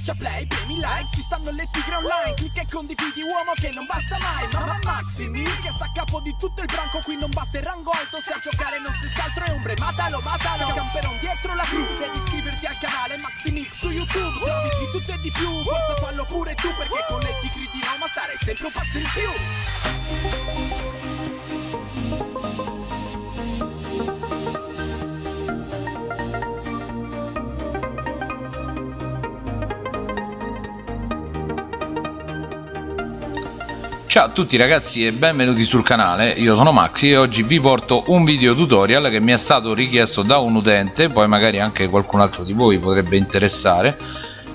Schiaccia play, premi like, ci stanno le tigre online Clicca e condividi uomo che non basta mai Mamma Maximi che sta a capo di tutto il branco Qui non basta il rango alto, se a giocare non stessi altro è ombre Matalo, matalo, camperon dietro la crew Devi iscriverti al canale Maximix su YouTube Se di tutto e di più, forza fallo pure tu Perché con le tigre di Roma stare sempre un passo in più Ciao a tutti ragazzi e benvenuti sul canale, io sono Maxi e oggi vi porto un video tutorial che mi è stato richiesto da un utente, poi magari anche qualcun altro di voi potrebbe interessare,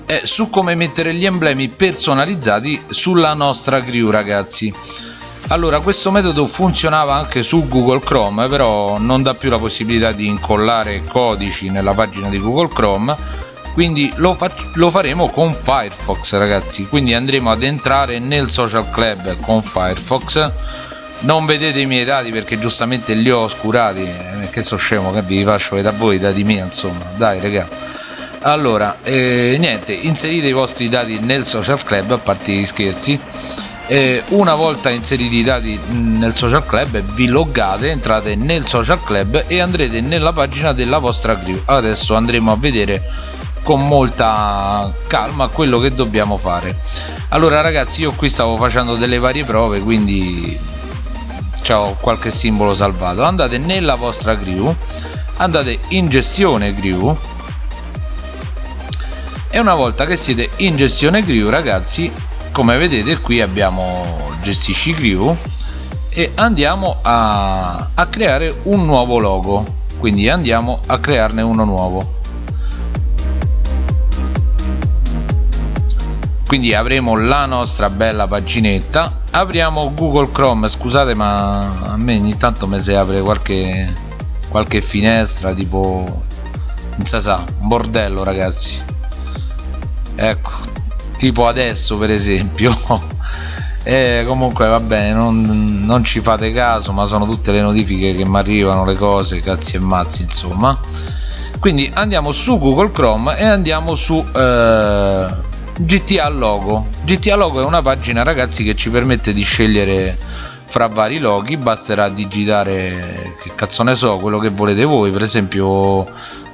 è su come mettere gli emblemi personalizzati sulla nostra crew ragazzi. Allora questo metodo funzionava anche su Google Chrome però non dà più la possibilità di incollare codici nella pagina di Google Chrome quindi lo, lo, faremo con Firefox ragazzi. Quindi andremo ad entrare nel social club con Firefox. Non vedete i miei dati perché giustamente li ho oscurati. Eh, che so scemo che vi faccio vedere a voi dati miei insomma. Dai raga. Allora eh, niente inserite i vostri dati nel social club a parte gli scherzi. Eh, una volta inseriti i dati nel social club vi loggate entrate nel social club e andrete nella pagina della vostra crew. Adesso andremo a vedere con molta calma quello che dobbiamo fare. Allora ragazzi io qui stavo facendo delle varie prove quindi ho qualche simbolo salvato. Andate nella vostra crew andate in gestione crew. E una volta che siete in gestione crew ragazzi come vedete qui abbiamo gestisci crew e andiamo a, a creare un nuovo logo. Quindi andiamo a crearne uno nuovo quindi avremo la nostra bella paginetta. Apriamo google chrome scusate ma a me ogni tanto mi si apre qualche qualche finestra tipo non si sa un bordello ragazzi. Ecco tipo adesso per esempio. E comunque va bene non, non, ci fate caso ma sono tutte le notifiche che mi arrivano le cose cazzi e mazzi insomma. Quindi andiamo su google chrome e andiamo su eh, GTA Logo. GTA Logo è una pagina ragazzi che ci permette di scegliere fra vari loghi. Basterà digitare che cazzo ne so quello che volete voi. Per esempio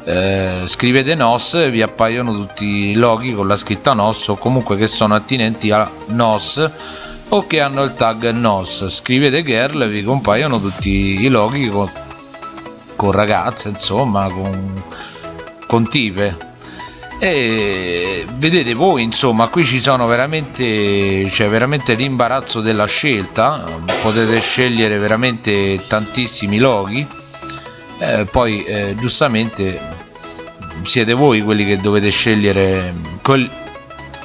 eh, scrivete NOS vi appaiono tutti i loghi con la scritta NOS o comunque che sono attinenti a NOS o che hanno il tag NOS scrivete girl vi compaiono tutti i loghi con, con ragazze insomma con, con tipe e vedete voi insomma qui ci sono veramente c'è veramente l'imbarazzo della scelta. Potete scegliere veramente tantissimi loghi eh, poi eh, giustamente siete voi quelli che dovete scegliere quel,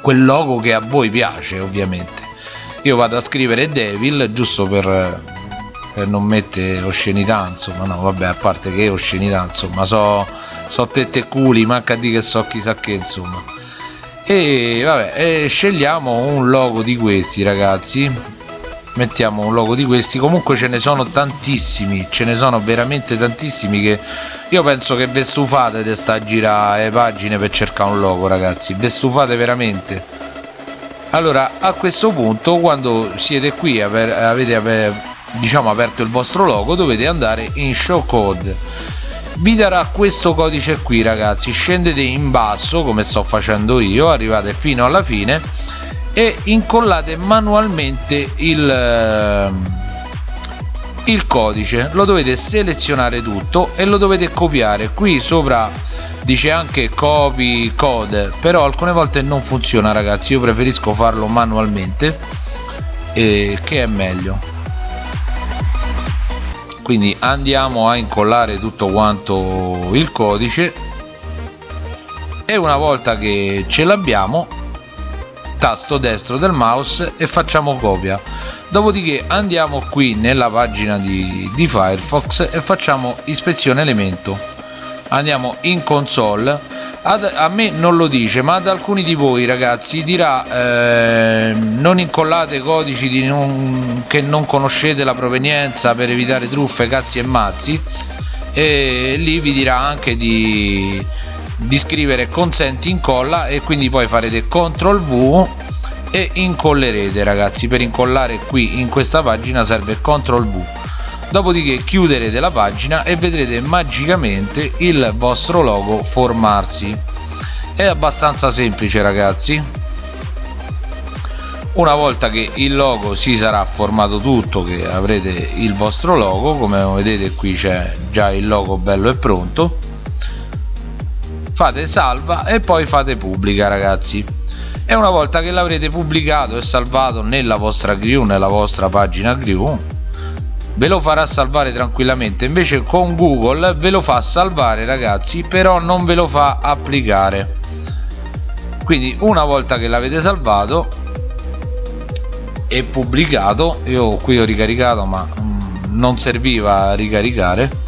quel logo che a voi piace ovviamente. Io vado a scrivere devil giusto per, non mettere oscenità insomma no vabbè a parte che oscenità insomma so so tette e culi manca di che so chissà che insomma. E vabbè e scegliamo un logo di questi ragazzi. Mettiamo un logo di questi. Comunque ce ne sono tantissimi ce ne sono veramente tantissimi che io penso che ve stufate di sta a girare pagine per cercare un logo ragazzi. Ve stufate veramente. Allora a questo punto quando siete qui avete diciamo aperto il vostro logo dovete andare in show code. Vi darà questo codice qui ragazzi. Scendete in basso come sto facendo io arrivate fino alla fine e incollate manualmente il, eh, il codice. Lo dovete selezionare tutto e lo dovete copiare. Qui sopra dice anche copy code però alcune volte non funziona ragazzi. Io preferisco farlo manualmente e che è meglio quindi andiamo a incollare tutto quanto il codice. E una volta che ce l'abbiamo tasto destro del mouse e facciamo copia. Dopodiché andiamo qui nella pagina di, di Firefox e facciamo ispezione elemento. Andiamo in console ad, a me non lo dice ma ad alcuni di voi ragazzi dirà eh, non incollate codici non, che non conoscete la provenienza per evitare truffe cazzi e mazzi e lì vi dirà anche di di scrivere consenti incolla e quindi poi farete CTRL V e incollerete ragazzi. Per incollare qui in questa pagina serve CTRL V dopodiché chiuderete la pagina e vedrete magicamente il vostro logo formarsi. È abbastanza semplice ragazzi. Una volta che il logo si sarà formato tutto che avrete il vostro logo come vedete qui c'è già il logo bello e pronto fate salva e poi fate pubblica ragazzi. E una volta che l'avrete pubblicato e salvato nella vostra crew nella vostra pagina crew ve lo farà salvare tranquillamente. Invece con google ve lo fa salvare ragazzi però non ve lo fa applicare. Quindi una volta che l'avete salvato e pubblicato io qui ho ricaricato ma mm, non serviva a ricaricare.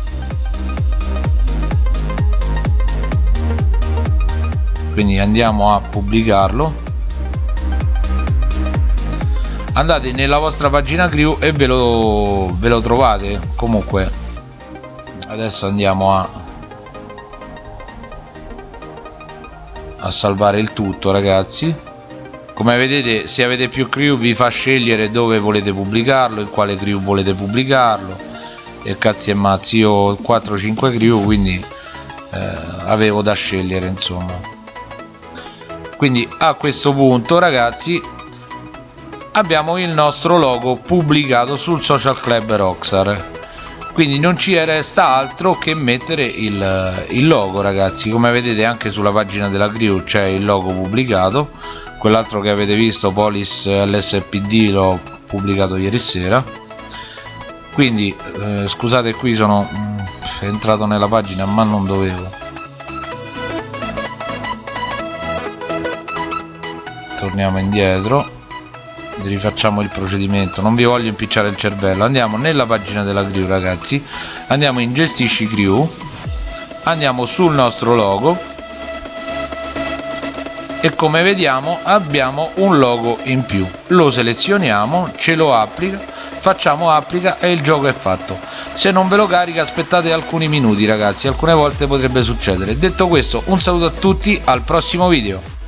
Quindi andiamo a pubblicarlo andate nella vostra pagina crew e ve lo, ve lo trovate. Comunque adesso andiamo a a salvare il tutto ragazzi. Come vedete se avete più crew vi fa scegliere dove volete pubblicarlo in quale crew volete pubblicarlo. E cazzi e mazzi io ho 4-5 crew quindi eh, avevo da scegliere insomma. Quindi a questo punto ragazzi abbiamo il nostro logo pubblicato sul social club Rockstar quindi non ci resta altro che mettere il, il logo ragazzi. Come vedete anche sulla pagina della crew c'è il logo pubblicato. Quell'altro che avete visto Polis LSPD l'ho pubblicato ieri sera. Quindi eh, scusate qui sono mh, mm, entrato nella pagina ma non dovevo. Torniamo indietro rifacciamo il procedimento. Non vi voglio impicciare il cervello. Andiamo nella pagina della crew ragazzi. Andiamo in gestisci crew andiamo sul nostro logo. E come vediamo abbiamo un logo in più. Lo selezioniamo ce lo applica facciamo applica e il gioco è fatto. Se non ve lo carica aspettate alcuni minuti ragazzi. Alcune volte potrebbe succedere. Detto questo un saluto a tutti al prossimo video